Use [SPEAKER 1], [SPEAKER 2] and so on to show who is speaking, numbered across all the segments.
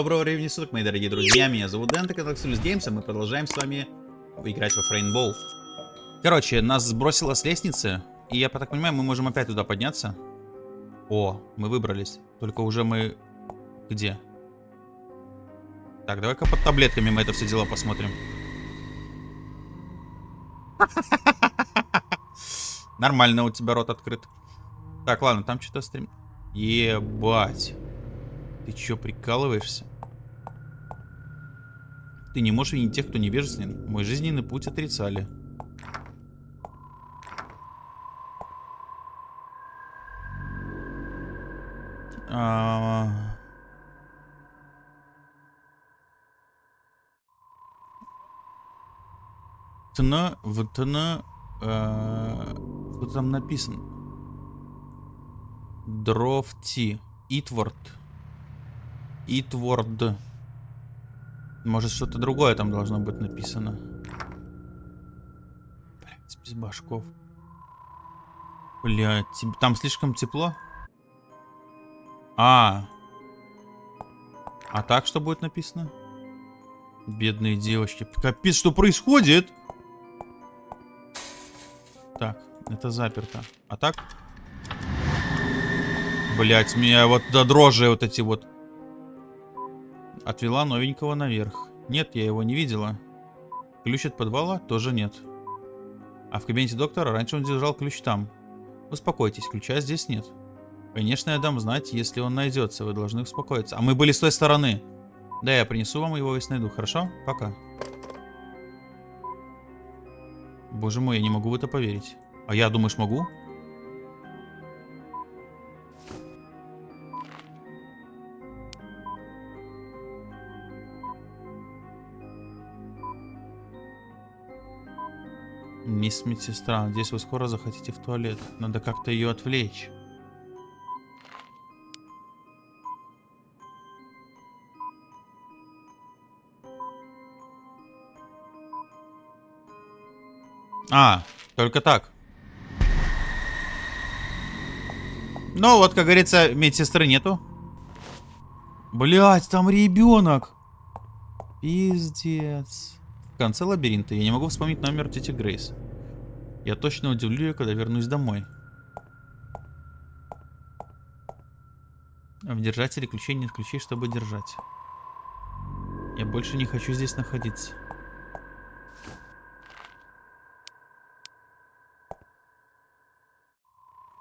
[SPEAKER 1] Доброго времени суток, мои дорогие друзья. Меня зовут Дэн, это Xulus Games, а мы продолжаем с вами играть во Rainbow. Короче, нас сбросило с лестницы, и я так понимаю, мы можем опять туда подняться. О, мы выбрались. Только уже мы... Где? Так, давай-ка под таблетками мы это все дело посмотрим. Нормально у тебя рот открыт. Так, ладно, там что-то стрим... Ебать. Ты чё, прикалываешься? Ты не можешь винить тех, кто невежественен. Мой жизненный путь отрицали. А... Тна, в тна, э, что там написано? Дровти, Итворд. Итворд. Может, что-то другое там должно быть написано. Блять, без башков. Блять, там слишком тепло? А. А так что будет написано? Бедные девочки. Капец, что происходит? Так, это заперто. А так? Блять, меня вот до дрожи вот эти вот Отвела новенького наверх. Нет, я его не видела. Ключ от подвала тоже нет. А в кабинете доктора раньше он держал ключ там. Успокойтесь, ключа здесь нет. Конечно, я дам знать, если он найдется. Вы должны успокоиться. А мы были с той стороны. Да, я принесу вам его, если найду. Хорошо? Пока. Боже мой, я не могу в это поверить. А я, думаешь, могу? Мисс медсестра, надеюсь, вы скоро захотите в туалет. Надо как-то ее отвлечь. А, только так. Ну, вот, как говорится, медсестры нету. Блять, там ребенок. Пиздец конце лабиринта. Я не могу вспомнить номер тети Грейс. Я точно удивлю ее, когда вернусь домой. В держателе ключей нет ключей, чтобы держать. Я больше не хочу здесь находиться.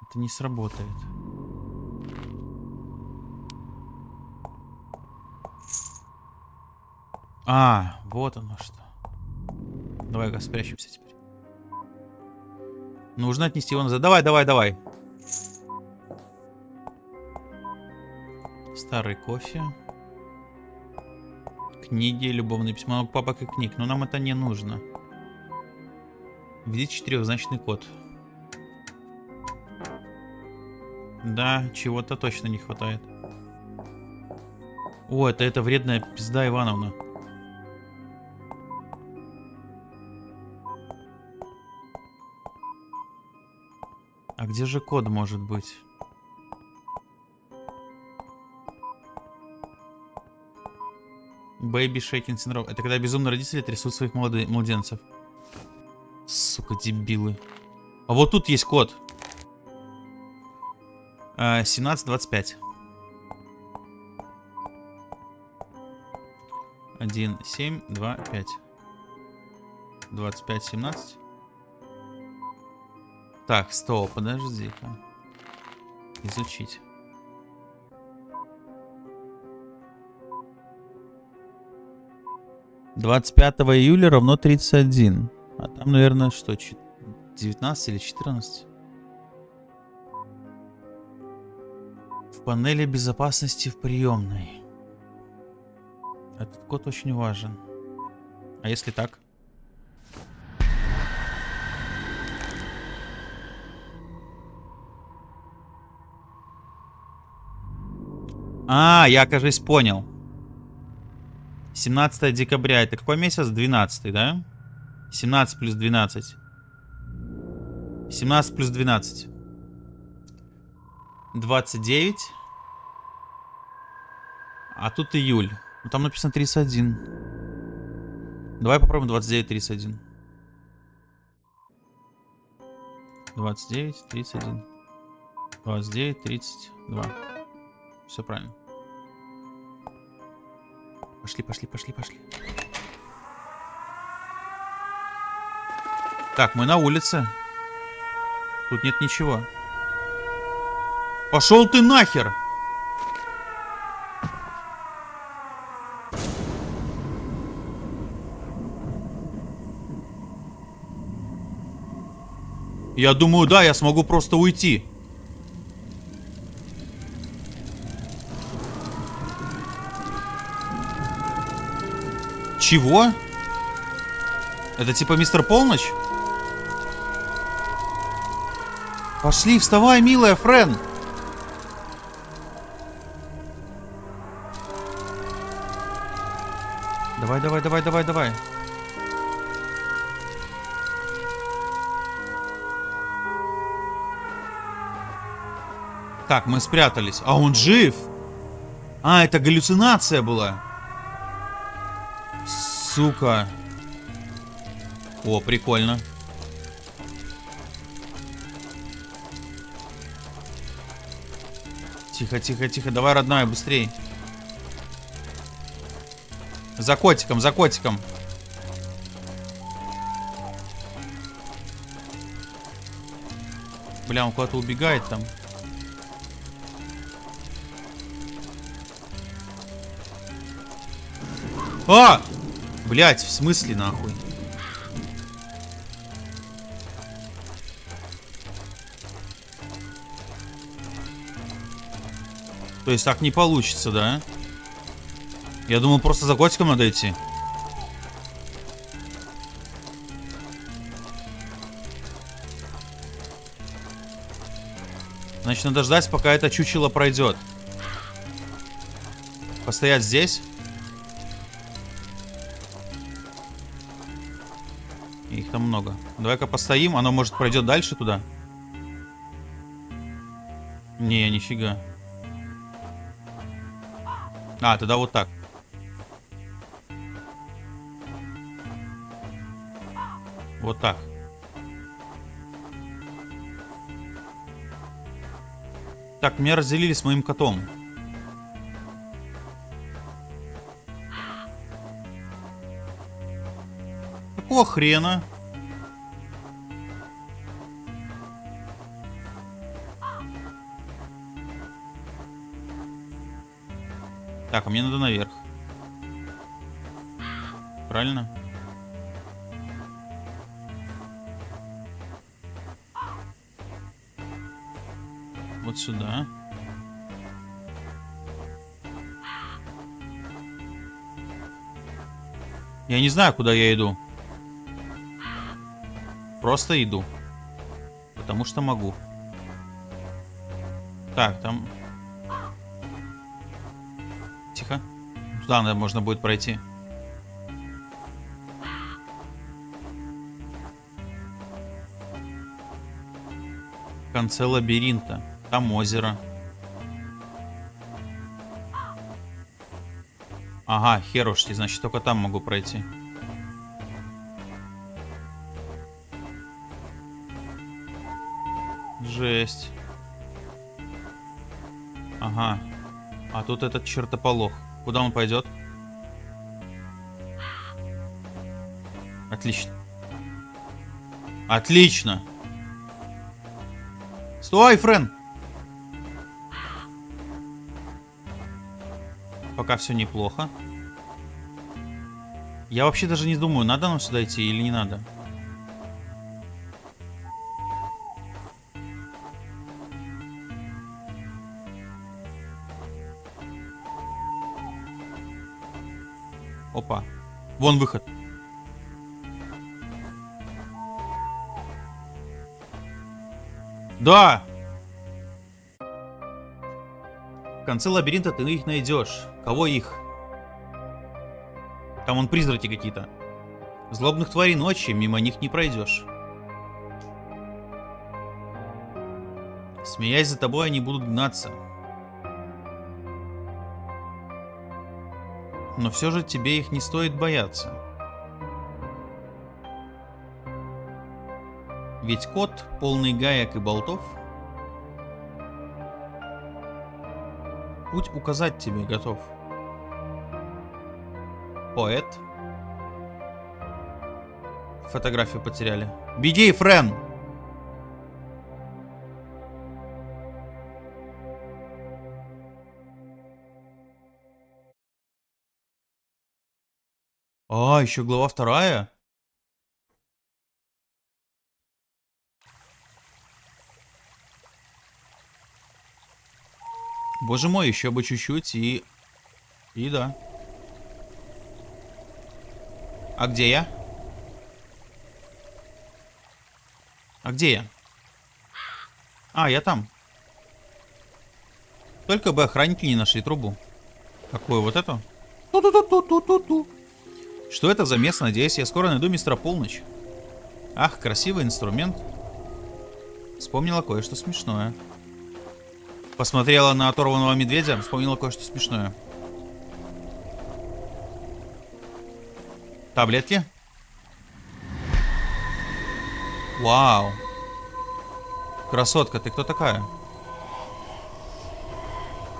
[SPEAKER 1] Это не сработает. А, вот оно что. Давай-ка спрячемся теперь. Нужно отнести его назад. Давай, давай, давай. Старый кофе. Книги, любовное письмо. Папок и книг. Но нам это не нужно. Введите четырехзначный код. Да, чего-то точно не хватает. О, это, это вредная пизда Ивановна. Где же код может быть? Baby Shaking Syndrome. Это когда безумные родители трясут своих молодых младенцев. Сука, дебилы. А вот тут есть код. 1725. 1, 7, 2, 5. 25, 17. Так, стоп, подожди-ка. Изучить. Двадцать пятого июля равно 31. А там, наверное, что, 19 или 14? В панели безопасности в приемной. Этот код очень важен. А если так? А, я, кажется, понял. 17 декабря. Это какой месяц? 12, да? 17 плюс 12. 17 плюс 12. 29. А тут июль. Ну, там написано 31. Давай попробуем 29, 31. 29, 31. 29, 32. Все правильно. Пошли, пошли, пошли, пошли. Так, мы на улице. Тут нет ничего. Пошел ты нахер! Я думаю, да, я смогу просто уйти. Чего? Это типа мистер Полночь? Пошли, вставай, милая Френ. Давай, давай, давай, давай, давай. Так, мы спрятались. А он жив? А, это галлюцинация была. Сука. О, прикольно. Тихо, тихо, тихо. Давай, родная, быстрей. За котиком, за котиком. Бля, он куда-то убегает там. А! Блять, в смысле нахуй? То есть так не получится, да? Я думал, просто за котиком надо идти. Значит, надо ждать, пока это чучело пройдет. Постоять здесь. Давай-ка постоим. Оно, может, пройдет дальше туда? Не, нифига. А, тогда вот так. Вот так. Так, меня разделили с моим котом. Какого хрена? Так, а мне надо наверх. Правильно? Вот сюда. Я не знаю, куда я иду. Просто иду. Потому что могу. Так, там... Наверное, можно будет пройти. В конце лабиринта. Там озеро. Ага, херушки, значит, только там могу пройти. Жесть. Ага. А тут этот чертополох. Куда он пойдет? Отлично. Отлично. Стой, Френ! Пока все неплохо. Я вообще даже не думаю, надо нам сюда идти или не надо. Вон выход. Да! В конце лабиринта ты их найдешь. Кого их? Там вон призраки какие-то. Злобных тварей ночи, мимо них не пройдешь. Смеясь за тобой, они будут гнаться. Но все же тебе их не стоит бояться. Ведь кот, полный гаек и болтов, путь указать тебе готов. Поэт. Фотографию потеряли. Беги, Френ! А, еще глава вторая? Боже мой, еще бы чуть-чуть и... И да. А где я? А где я? А, я там. Только бы охранники не нашли трубу. Какую вот эту? Ту-ту-ту-ту-ту-ту. Что это за место? Надеюсь, я скоро найду мистера Полночь. Ах, красивый инструмент. Вспомнила кое-что смешное. Посмотрела на оторванного медведя, вспомнила кое-что смешное. Таблетки? Вау. Красотка, ты кто такая?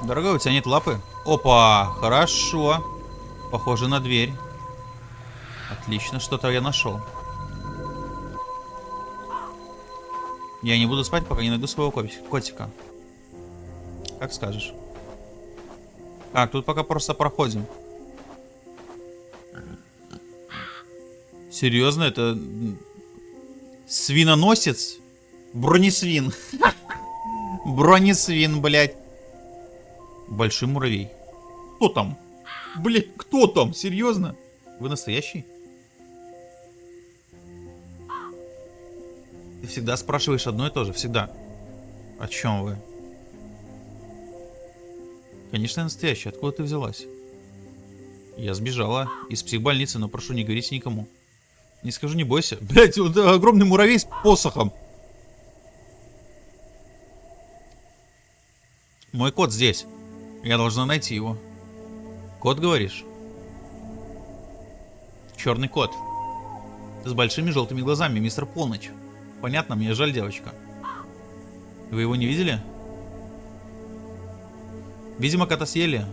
[SPEAKER 1] Дорогая, у тебя нет лапы? Опа, хорошо. Похоже на дверь. Отлично, что-то я нашел. Я не буду спать, пока не найду своего котика. Как скажешь. Так, тут пока просто проходим. Серьезно, это свиноносец? Бронесвин. Бронесвин, блядь. Большой муравей. Кто там? Блядь, кто там? Серьезно? Вы настоящий? Всегда спрашиваешь одно и то же, всегда. О чем вы? Конечно, настоящая. Откуда ты взялась? Я сбежала из психбольницы, но прошу, не говорите никому. Не скажу, не бойся. Блять, вот огромный муравей с посохом. Мой кот здесь. Я должна найти его. Кот, говоришь? Черный кот. С большими желтыми глазами, мистер Полночь. Понятно, мне жаль девочка. Вы его не видели? Видимо, кота съели.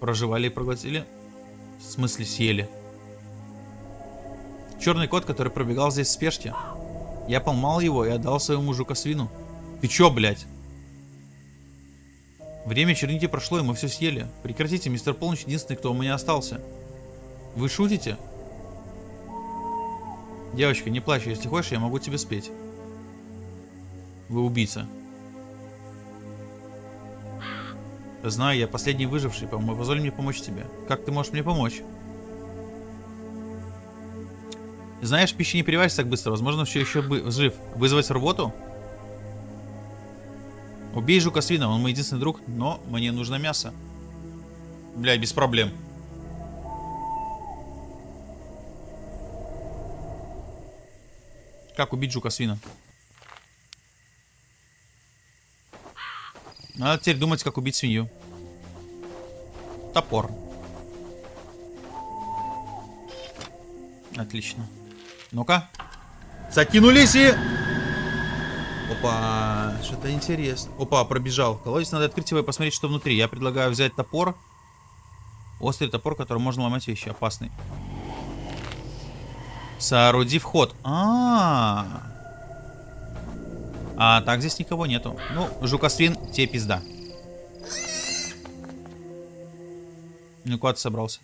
[SPEAKER 1] Проживали и проглотили. В смысле съели. Черный кот, который пробегал здесь в спешке. Я поймал его и отдал своему мужу свину. Ты чё, блядь? Время черники прошло, и мы все съели. Прекратите, мистер Полночь единственный, кто у меня остался. Вы шутите? Девочка, не плачь, если хочешь, я могу тебе спеть. Вы убийца. Знаю, я последний выживший, позволь мне помочь тебе. Как ты можешь мне помочь? Знаешь, пища не переваривается так быстро. Возможно, все еще бы жив. Вызвать работу? Убей жука свина, он мой единственный друг, но мне нужно мясо. Бля, без проблем. Как убить жука свина? Надо теперь думать, как убить свинью. Топор. Отлично. Ну-ка. Закинулись и... Опа, что-то интересно. Опа, пробежал. Колодец надо открыть его и посмотреть, что внутри. Я предлагаю взять топор. Острый топор, который можно ломать вещи. Опасный. Сооруди вход. А, -а, -а. А так здесь никого нету. Ну, жукосвин, тебе пизда. Ну куда ты собрался?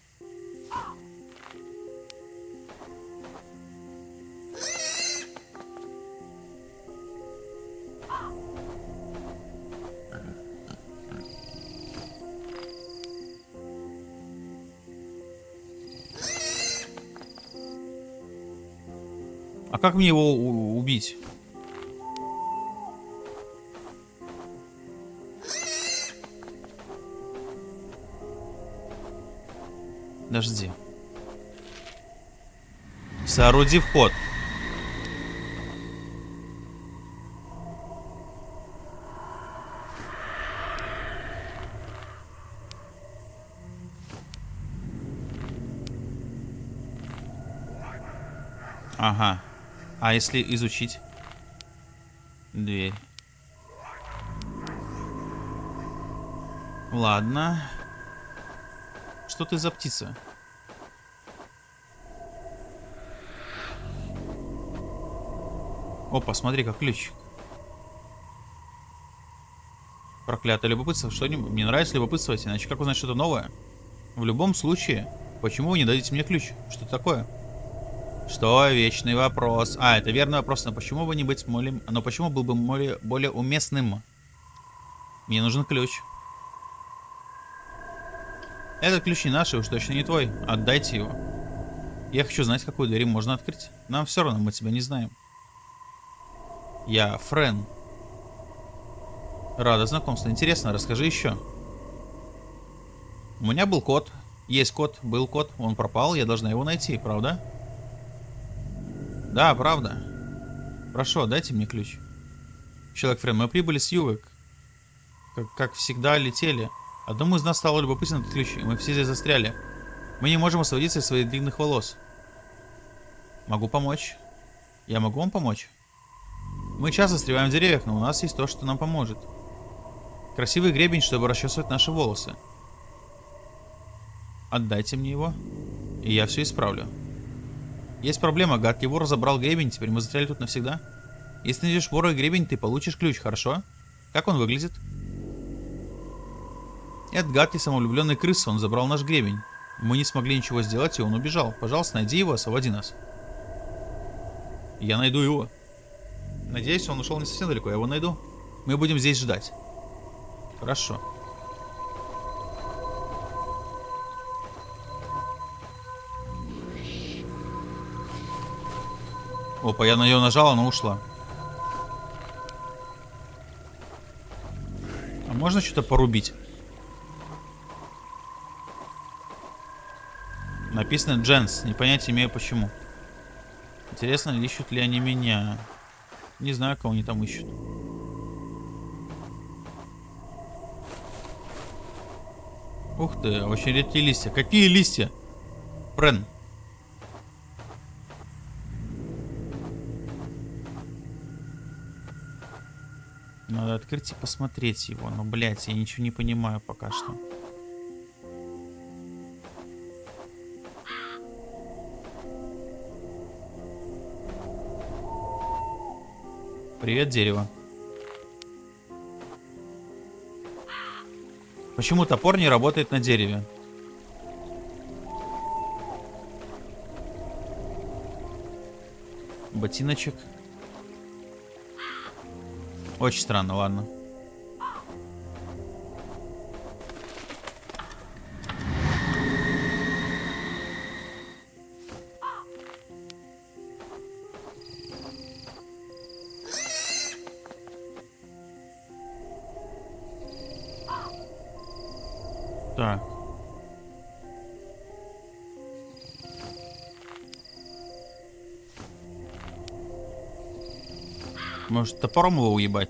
[SPEAKER 1] А как мне его убить? Подожди. Сооруди вход. Ага. А если изучить? Дверь. Ладно. Что ты за птица? Опа, смотри, как ключ. Проклятое любопытство. Что-нибудь. Мне нравится любопытствовать, иначе как узнать что-то новое? В любом случае, почему вы не дадите мне ключ? Что такое? Что? Вечный вопрос. А, это верный вопрос, но почему бы не быть более... Но почему был бы более, более уместным? Мне нужен ключ. Этот ключ не наш, и уж точно не твой. Отдайте его. Я хочу знать, какую дверь можно открыть. Нам все равно, мы тебя не знаем. Я Френ. Рада знакомству. Интересно, расскажи еще. У меня был кот. Есть кот, был кот. Он пропал, я должна его найти, правда? Да, правда. Прошу, дайте мне ключ. Человек Френ, мы прибыли с юга. Как, как всегда, летели. Одному из нас стало любопытно этот ключ, и мы все здесь застряли. Мы не можем освободиться из своих длинных волос. Могу помочь. Я могу вам помочь? Мы часто застреваем в деревьях, но у нас есть то, что нам поможет. Красивый гребень, чтобы расчесывать наши волосы. Отдайте мне его, и я все исправлю. Есть проблема, гадкий вор забрал гребень, теперь мы застряли тут навсегда. Если найдешь вора и гребень, ты получишь ключ, хорошо? Как он выглядит? Этот гадкий самовлюбленный крыс, он забрал наш гребень. Мы не смогли ничего сделать, и он убежал. Пожалуйста, найди его, освободи нас. Я найду его. Надеюсь, он ушел не совсем далеко, я его найду. Мы будем здесь ждать. Хорошо. Опа, я на нее нажал, она ушла. А можно что-то порубить? Написано Дженс, не понятия имею почему. Интересно, ищут ли они меня? Не знаю, кого они там ищут. Ух ты, очень редкие листья. Какие листья? Френ. Надо открыть и посмотреть его. Но, блядь, я ничего не понимаю пока что. Привет, дерево. Почему топор не работает на дереве? Ботиночек. Очень странно, ладно. Может, топором его уебать?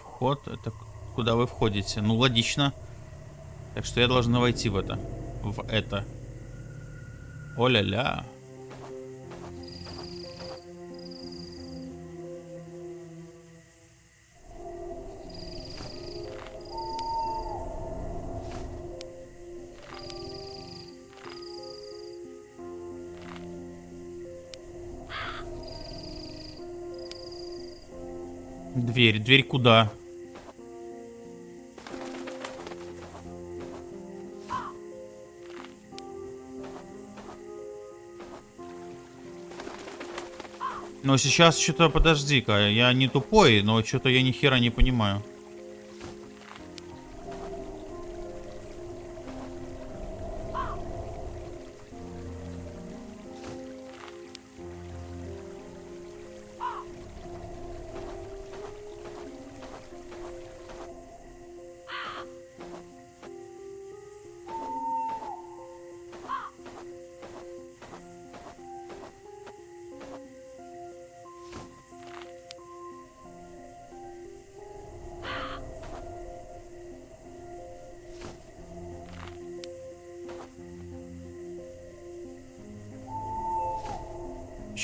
[SPEAKER 1] Вход, это куда вы входите? Ну, логично. Так что я должна войти в это. В это. О-ля-ля. Дверь. Дверь куда? Но сейчас что-то, подожди-ка, я не тупой, но что-то я ни хера не понимаю.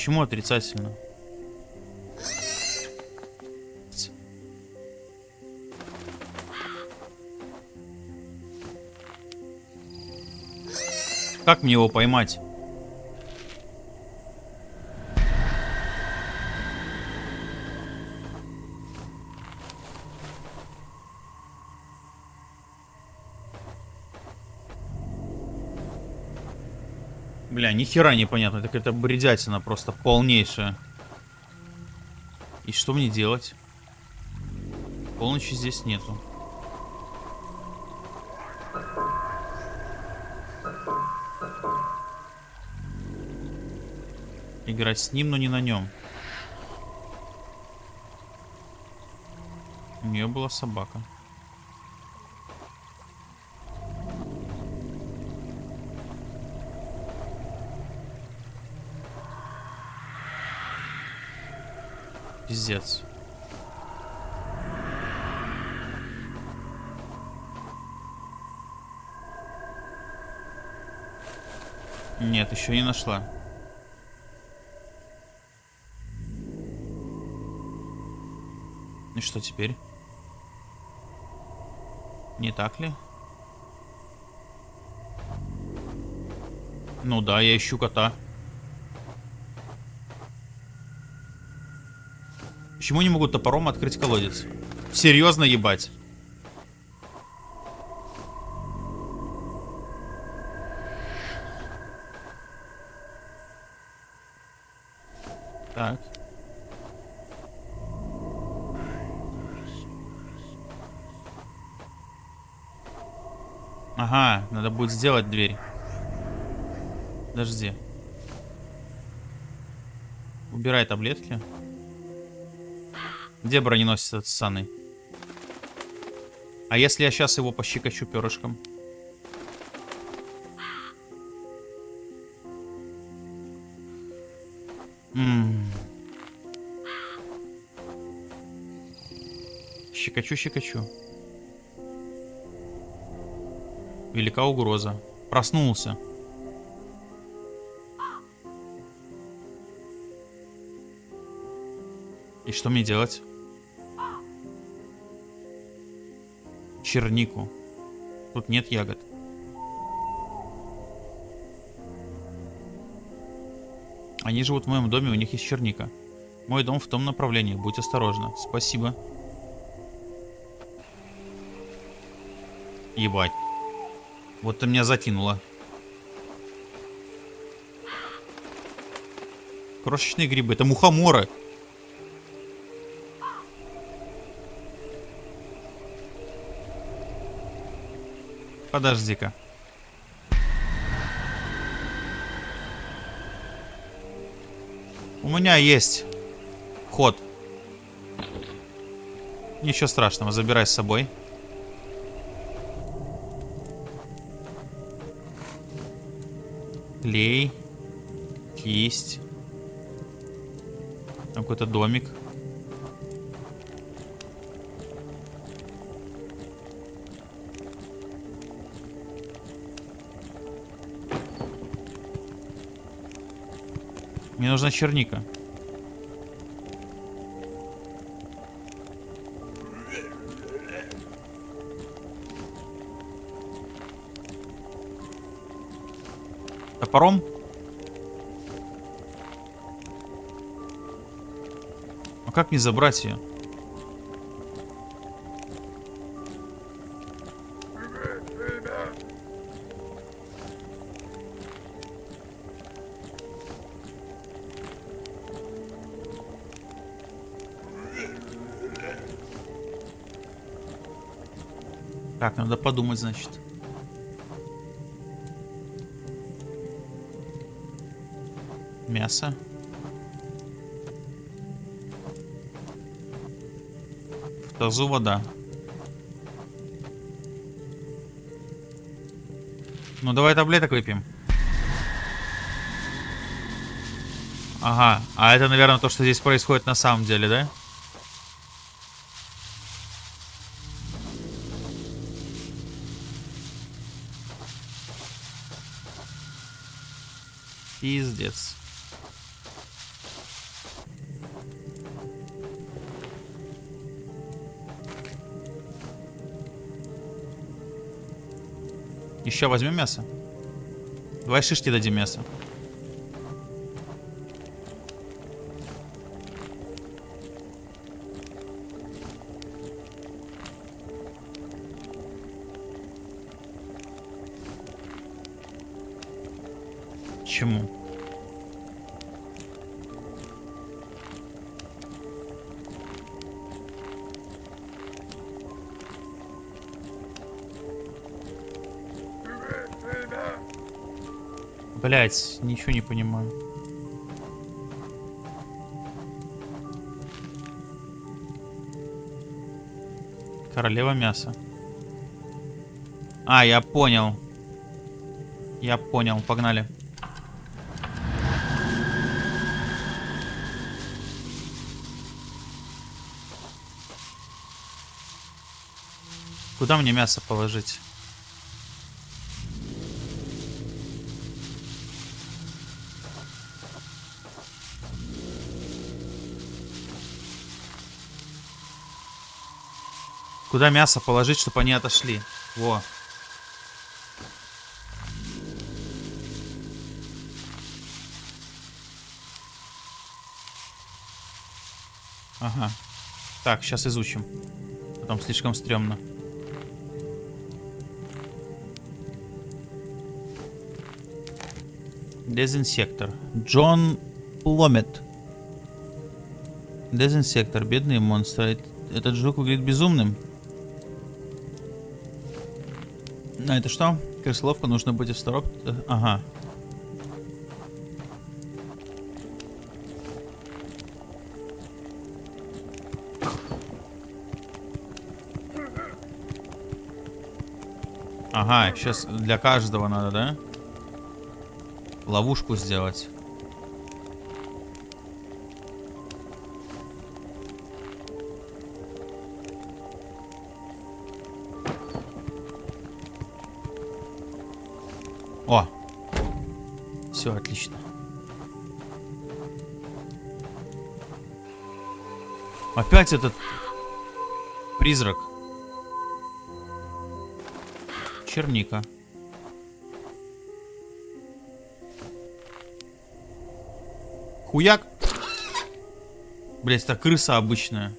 [SPEAKER 1] Почему отрицательно? Как мне его поймать? Бля, ни хера непонятно. Это бредятина просто полнейшая. И что мне делать? Полночи здесь нету. Играть с ним, но не на нем. У нее была собака. Пиздец. Нет, еще не нашла. И что теперь? Не так ли? Ну да, я ищу кота. Почему не могут топором открыть колодец? Серьезно ебать? Так. Ага, надо будет сделать дверь. Подожди. Убирай таблетки. Где броненосец этот ссаный? А если я сейчас его пощекочу перышком? Ммм. Щекочу, щекочу. Велика угроза. Проснулся. И что мне делать? чернику. Тут нет ягод. Они живут в моем доме, у них есть черника. Мой дом в том направлении, будь осторожна. Спасибо. Ебать. Вот ты меня затянуло. Крошечные грибы. Это мухоморы. Подожди-ка. У меня есть ход. Ничего страшного, забирай с собой. Клей. Кисть. Какой-то домик. Мне нужна черника. Топором? А как мне забрать ее? Так, надо подумать, значит. Мясо. В тазу вода. Ну, давай таблеток выпьем. Ага, а это, наверное, то, что здесь происходит на самом деле, да? Еще возьмем мясо? Давай шишки дадим мясо. Блять, ничего не понимаю. Королева мяса. А, я понял. Я понял, погнали. Куда мне мясо положить? Куда мясо положить, чтобы они отошли? Во. Ага. Так, сейчас изучим. Потом слишком стрёмно. Дезинсектор. Джон Пломет. Дезинсектор. Бедные монстры. Этот жук выглядит безумным. А это что? Крысоловка, нужно быть осторожным. Ага. Ага, сейчас для каждого надо, да? Ловушку сделать. Опять этот призрак. Черника. Хуяк. Блять, это крыса обычная.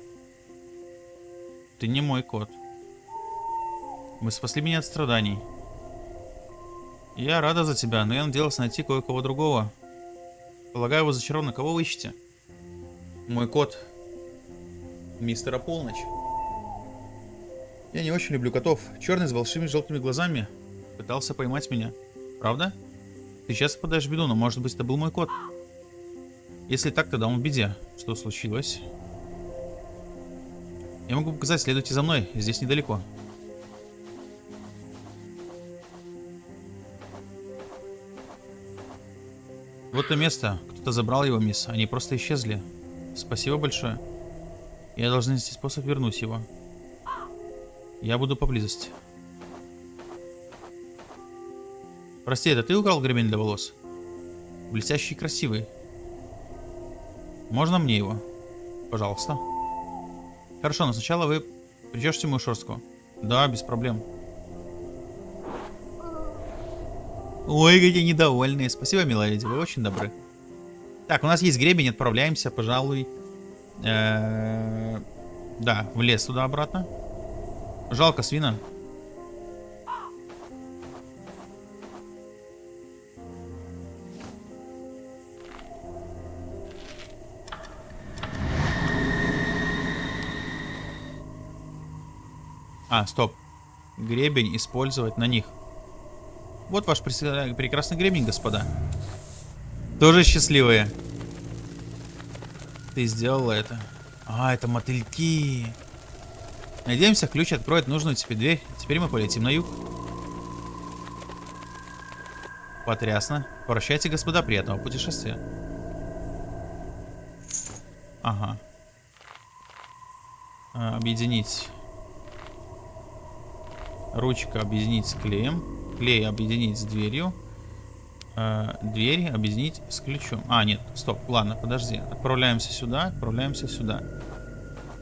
[SPEAKER 1] Ты не мой кот. Мы спасли меня от страданий. Я рада за тебя, но я надеялась найти кое-кого другого. Полагаю, вы зачарованы. Кого вы ищете? Мой кот. Мистера Полночь. Я не очень люблю котов. Черный с большими желтыми глазами пытался поймать меня. Правда? Ты сейчас попадаешь в беду, но может быть это был мой кот. Если так, тогда он в беде. Что случилось? Я могу показать, следуйте за мной, здесь недалеко. Вот то место. Кто-то забрал его, мисс. Они просто исчезли. Спасибо большое. Я должен найти способ вернуть его. Я буду поблизости. Прости, это ты украл гребень для волос? Блестящий и красивый. Можно мне его? Пожалуйста. Хорошо, но сначала вы причешете мою шерстку. Да, без проблем. Ой, какие недовольные. Спасибо, милая леди, вы очень добры. Так, у нас есть гребень, отправляемся, пожалуй. Э да, в лес туда обратно. Жалко свина. А, стоп. Гребень использовать на них. Вот ваш прекрасный гребень, господа. Тоже счастливые. Ты сделала это. А, это мотыльки. Надеемся, ключ откроет нужную тебе дверь. Теперь мы полетим на юг. Потрясно. Прощайте, господа, приятного путешествия. Ага. А, объединить. Ручка объединить с клеем клей объединить с дверью э, дверь объединить с ключом. А, нет, стоп, ладно, подожди. Отправляемся сюда, отправляемся сюда.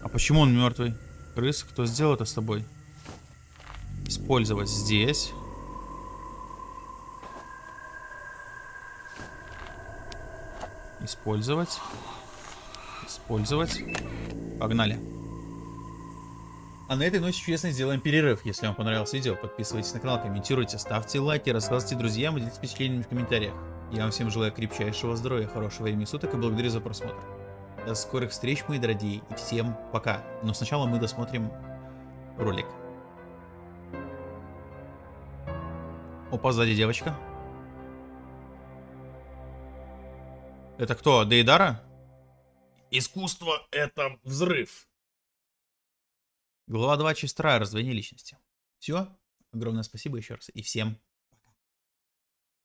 [SPEAKER 1] А почему он мертвый? Крыс, кто сделал это с тобой? Использовать здесь. Использовать. Использовать. Погнали. А на этой ноте чудесно сделаем перерыв. Если вам понравилось видео, подписывайтесь на канал, комментируйте, ставьте лайки, рассказывайте друзьям и делитесь впечатлениями в комментариях. Я вам всем желаю крепчайшего здоровья, хорошего времени суток и благодарю за просмотр. До скорых встреч, мои дорогие, и всем пока. Но сначала мы досмотрим ролик. Опа, сзади девочка. Это кто, Дейдара? Искусство — это взрыв. Глава 2, часть 2, раздвоение личности. Все. Огромное спасибо еще раз. И всем